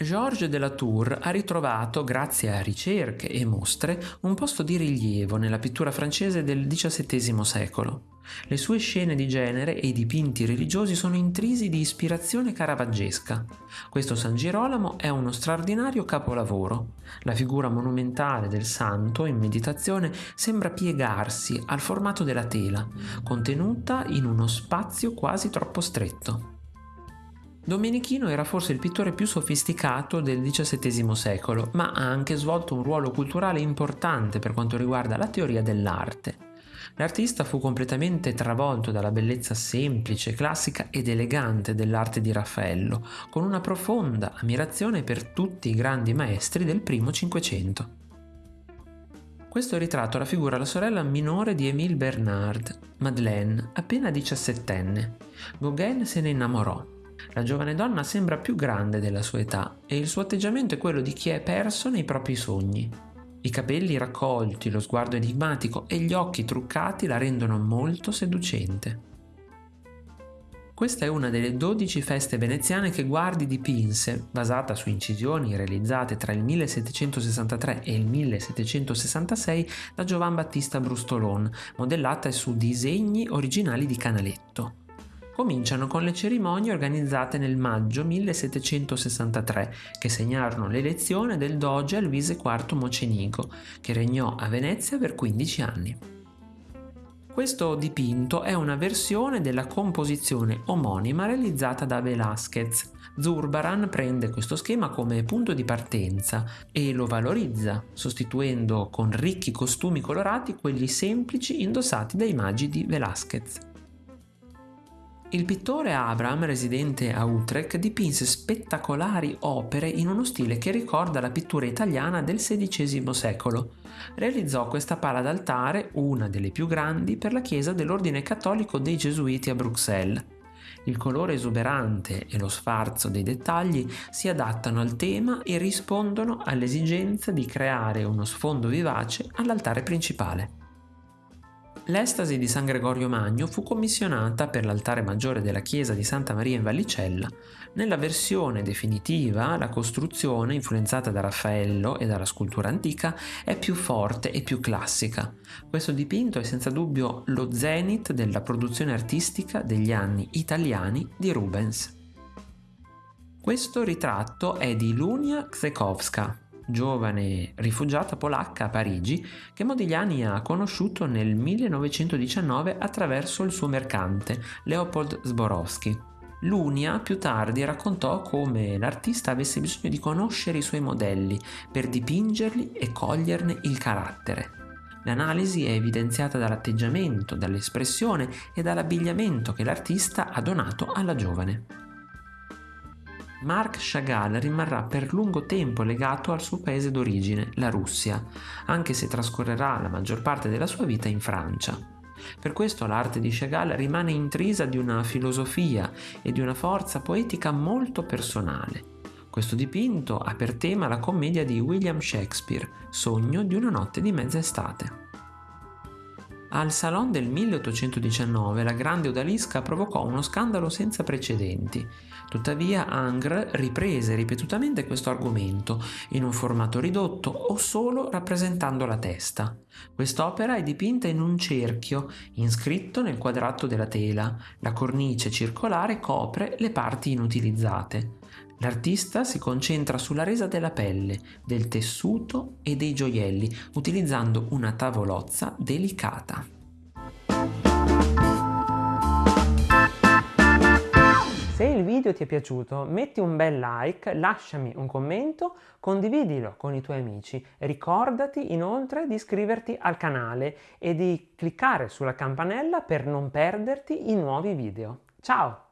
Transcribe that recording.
Georges de la Tour ha ritrovato, grazie a ricerche e mostre, un posto di rilievo nella pittura francese del XVII secolo. Le sue scene di genere e i dipinti religiosi sono intrisi di ispirazione caravaggesca. Questo San Girolamo è uno straordinario capolavoro. La figura monumentale del santo in meditazione sembra piegarsi al formato della tela, contenuta in uno spazio quasi troppo stretto. Domenichino era forse il pittore più sofisticato del XVII secolo, ma ha anche svolto un ruolo culturale importante per quanto riguarda la teoria dell'arte. L'artista fu completamente travolto dalla bellezza semplice, classica ed elegante dell'arte di Raffaello, con una profonda ammirazione per tutti i grandi maestri del primo Cinquecento. Questo ritratto raffigura la sorella minore di Émile Bernard, Madeleine, appena diciassettenne. Gauguin se ne innamorò la giovane donna sembra più grande della sua età e il suo atteggiamento è quello di chi è perso nei propri sogni. I capelli raccolti, lo sguardo enigmatico e gli occhi truccati la rendono molto seducente. Questa è una delle 12 feste veneziane che Guardi dipinse, basata su incisioni realizzate tra il 1763 e il 1766 da Giovan Battista Brustolon, modellate su disegni originali di Canaletto cominciano con le cerimonie organizzate nel maggio 1763 che segnarono l'elezione del doge Luise IV Mocenigo, che regnò a Venezia per 15 anni. Questo dipinto è una versione della composizione omonima realizzata da Velázquez. Zurbaran prende questo schema come punto di partenza e lo valorizza, sostituendo con ricchi costumi colorati quelli semplici indossati dai magi di Velázquez. Il pittore Abraham, residente a Utrecht, dipinse spettacolari opere in uno stile che ricorda la pittura italiana del XVI secolo. Realizzò questa pala d'altare, una delle più grandi, per la chiesa dell'ordine cattolico dei Gesuiti a Bruxelles. Il colore esuberante e lo sfarzo dei dettagli si adattano al tema e rispondono all'esigenza di creare uno sfondo vivace all'altare principale. L'estasi di San Gregorio Magno fu commissionata per l'altare maggiore della chiesa di Santa Maria in Vallicella. Nella versione definitiva la costruzione, influenzata da Raffaello e dalla scultura antica, è più forte e più classica. Questo dipinto è senza dubbio lo zenith della produzione artistica degli anni italiani di Rubens. Questo ritratto è di Lunia Ksekowska, giovane rifugiata polacca a Parigi che Modigliani ha conosciuto nel 1919 attraverso il suo mercante Leopold Zborowski. Lunia più tardi raccontò come l'artista avesse bisogno di conoscere i suoi modelli per dipingerli e coglierne il carattere. L'analisi è evidenziata dall'atteggiamento, dall'espressione e dall'abbigliamento che l'artista ha donato alla giovane. Marc Chagall rimarrà per lungo tempo legato al suo paese d'origine, la Russia, anche se trascorrerà la maggior parte della sua vita in Francia. Per questo l'arte di Chagall rimane intrisa di una filosofia e di una forza poetica molto personale. Questo dipinto ha per tema la commedia di William Shakespeare, Sogno di una notte di mezza estate. Al Salon del 1819 la grande odalisca provocò uno scandalo senza precedenti. Tuttavia Angres riprese ripetutamente questo argomento in un formato ridotto o solo rappresentando la testa. Quest'opera è dipinta in un cerchio, inscritto nel quadrato della tela. La cornice circolare copre le parti inutilizzate. L'artista si concentra sulla resa della pelle, del tessuto e dei gioielli, utilizzando una tavolozza delicata. Se il video ti è piaciuto metti un bel like, lasciami un commento, condividilo con i tuoi amici. Ricordati inoltre di iscriverti al canale e di cliccare sulla campanella per non perderti i nuovi video. Ciao!